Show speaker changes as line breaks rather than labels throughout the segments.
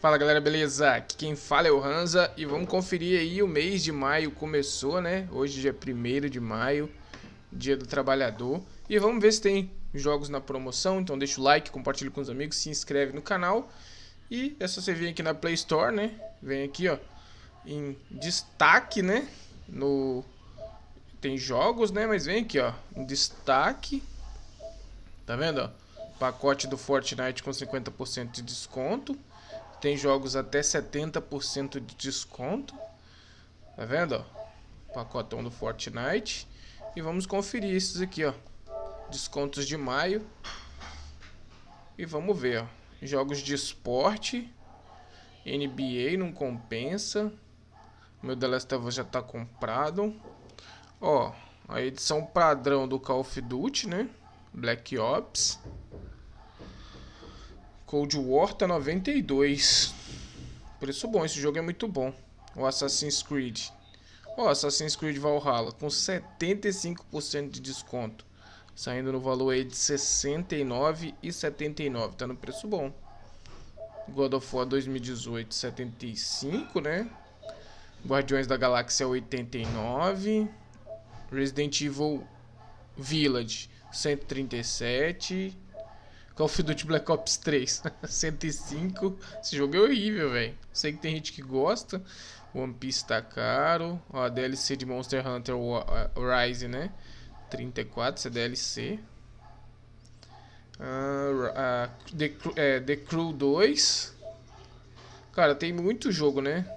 Fala galera, beleza? Aqui quem fala é o Hansa e vamos conferir aí o mês de maio começou, né? Hoje dia 1 de maio, dia do trabalhador. E vamos ver se tem jogos na promoção, então deixa o like, compartilha com os amigos, se inscreve no canal. E é só você vir aqui na Play Store, né? Vem aqui, ó, em destaque, né? No... Tem jogos, né? Mas vem aqui, ó, em destaque. Tá vendo, ó? Pacote do Fortnite com 50% de desconto. Tem jogos até 70% de desconto. Tá vendo, ó? Pacotão do Fortnite. E vamos conferir esses aqui, ó. Descontos de maio. E vamos ver, ó. Jogos de esporte. NBA não compensa. Meu The Last of Us já tá comprado. Ó, a edição padrão do Call of Duty, né? Black Ops. Cold War tá 92. Preço bom, esse jogo é muito bom. O Assassin's Creed. O Assassin's Creed Valhalla com 75% de desconto. Saindo no valor aí de 69,79. Tá no preço bom. God of War 2018, 75, né? Guardiões da Galáxia 89. Resident Evil Village 137. Call of Duty Black Ops 3, 105. Esse jogo é horrível, velho. Sei que tem gente que gosta. One Piece tá caro. Ó, a DLC de Monster Hunter Rise, né? 34, essa é DLC. Uh, uh, The, é, The Crew 2. Cara, tem muito jogo, né?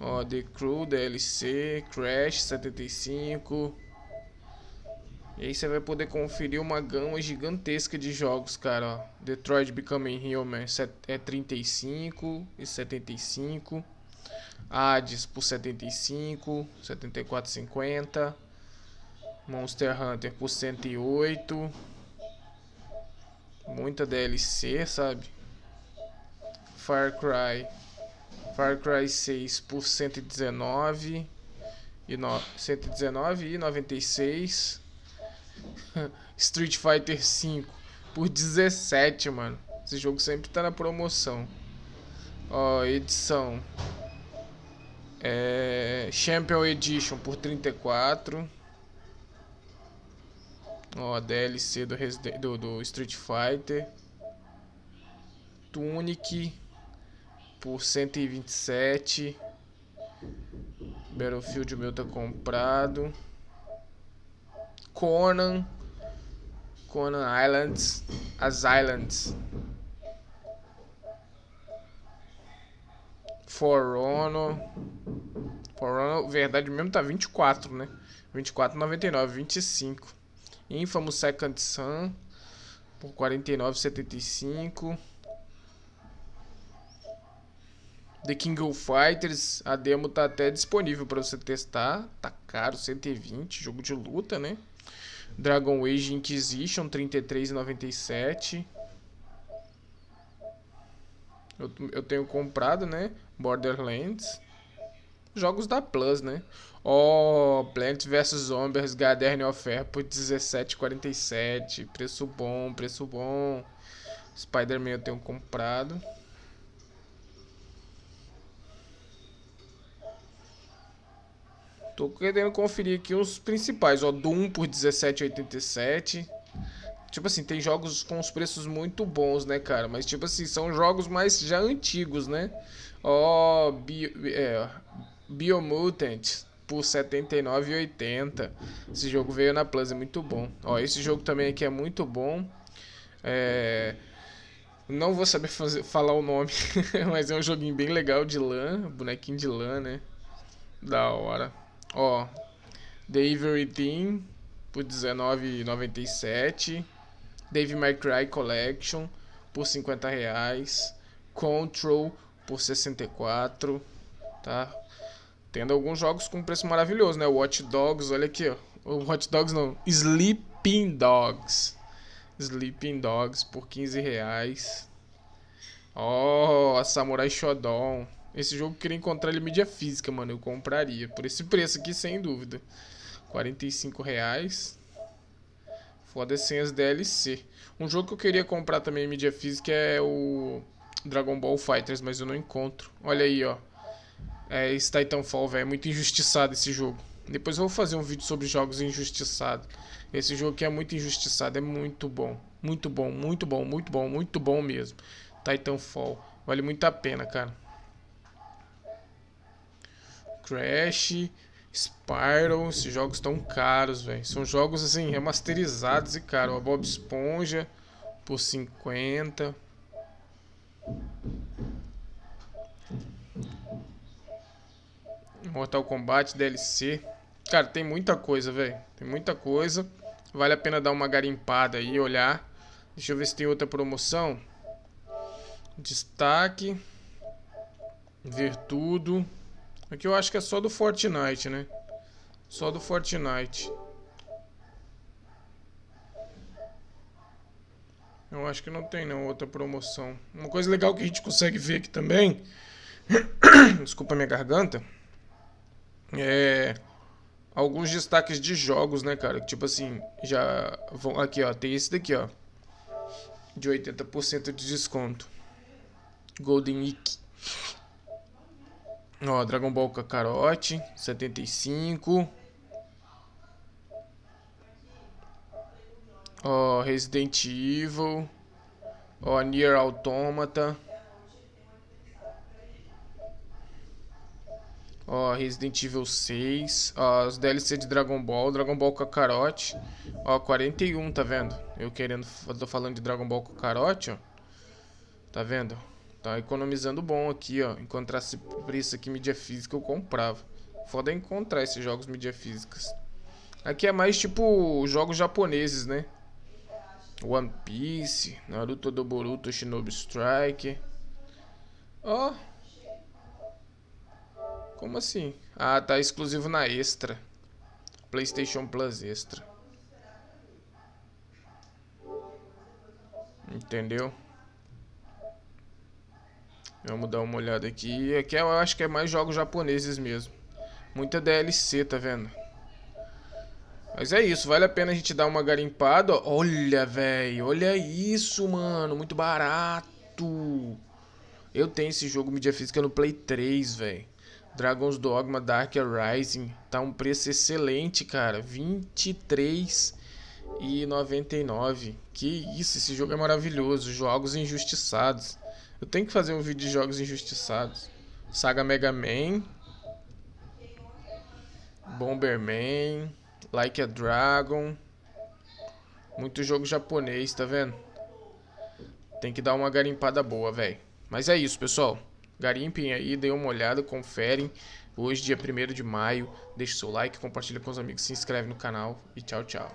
Ó, The Crew, DLC, Crash 75. E aí você vai poder conferir uma gama gigantesca de jogos, cara. Ó. Detroit Becoming Human é 35 e 75. Hades por 75, 74,50. Monster Hunter por 108. Muita DLC, sabe? Far Cry. Far Cry 6 por 119 e no, 119 e 96. Street Fighter V por 17, mano. Esse jogo sempre tá na promoção. Ó, edição. É, Champion Edition por 34. Ó, DLC do, Resident, do, do Street Fighter. Tunic por 127. Battlefield meu tá comprado. Conan, Conan Islands, as Islands, For Honor, For Honor, verdade mesmo tá 24, né? 24,99, 25. Infamous Second Sun por 49,75. The King of Fighters, a demo tá até disponível para você testar. Tá caro, 120, jogo de luta, né? Dragon Age Inquisition 33,97. Eu, eu tenho comprado, né? Borderlands. Jogos da Plus, né? Ó, oh, Plants vs Zombies Garden of Air por 17,47. Preço bom, preço bom. Spider-Man eu tenho comprado. Tô querendo conferir aqui os principais, ó, Doom por 17,87. Tipo assim, tem jogos com os preços muito bons, né, cara? Mas tipo assim, são jogos mais já antigos, né? Ó, Bio, é, Biomutant por 79,80. Esse jogo veio na Plus, é muito bom. Ó, esse jogo também aqui é muito bom. É... Não vou saber fazer, falar o nome, mas é um joguinho bem legal de lã, bonequinho de lã, né? Da hora. Ó, The Everything por R$19,97. Dave My Cry Collection por 50 reais. Control por 64, tá? Tendo alguns jogos com preço maravilhoso, né? Watch Dogs, olha aqui, ó. O Watch Dogs não, Sleeping Dogs. Sleeping Dogs por 15 reais. Ó, oh, Samurai Shodown. Esse jogo queria encontrar ele em mídia física, mano. Eu compraria. Por esse preço aqui, sem dúvida. 45 reais. Foda sem as DLC. Um jogo que eu queria comprar também em mídia física é o Dragon Ball Fighters, mas eu não encontro. Olha aí, ó. É esse Titanfall, velho. É muito injustiçado esse jogo. Depois eu vou fazer um vídeo sobre jogos injustiçados. Esse jogo aqui é muito injustiçado, é muito bom. Muito bom, muito bom, muito bom, muito bom mesmo. Titanfall. Vale muito a pena, cara. Crash, Spyro, esses jogos estão caros, velho. São jogos assim remasterizados e caro. A Bob Esponja por 50. Mortal Kombat DLC. Cara, tem muita coisa, velho. Tem muita coisa. Vale a pena dar uma garimpada aí, olhar. Deixa eu ver se tem outra promoção. Destaque. Ver tudo. Aqui eu acho que é só do Fortnite, né? Só do Fortnite. Eu acho que não tem não outra promoção. Uma coisa legal que a gente consegue ver aqui também. Desculpa minha garganta. É alguns destaques de jogos, né, cara? Tipo assim, já vão aqui, ó, tem esse daqui, ó. De 80% de desconto. Golden Ike. Ó, Dragon Ball Kakarot, 75. Ó, Resident Evil. Ó, Nier Automata. Ó, Resident Evil 6. Ó, os DLC de Dragon Ball. Dragon Ball Kakarot. Ó, 41, tá vendo? Eu querendo... Tô falando de Dragon Ball Kakarot, ó. Tá vendo? Tá economizando bom aqui, ó. Encontrasse preço aqui mídia física, eu comprava. Foda encontrar esses jogos mídia físicas. Aqui é mais tipo jogos japoneses, né? One Piece, Naruto do Boruto, Shinobi Strike. Ó. Oh. Como assim? Ah, tá exclusivo na Extra. PlayStation Plus Extra. Entendeu? Vamos dar uma olhada aqui. Aqui eu acho que é mais jogos japoneses mesmo. Muita DLC, tá vendo? Mas é isso, vale a pena a gente dar uma garimpada. Olha, velho, olha isso, mano. Muito barato. Eu tenho esse jogo mídia física no Play 3, velho. Dragon's Dogma Dark Rising. Tá um preço excelente, cara. 23 e 99. Que isso, esse jogo é maravilhoso. Jogos injustiçados. Eu tenho que fazer um vídeo de jogos injustiçados. Saga Mega Man. Bomberman. Like a Dragon. Muito jogo japonês, tá vendo? Tem que dar uma garimpada boa, velho. Mas é isso, pessoal. Garimpem aí, deem uma olhada, conferem. Hoje, dia 1 de maio. Deixe seu like, compartilha com os amigos, se inscreve no canal e tchau, tchau.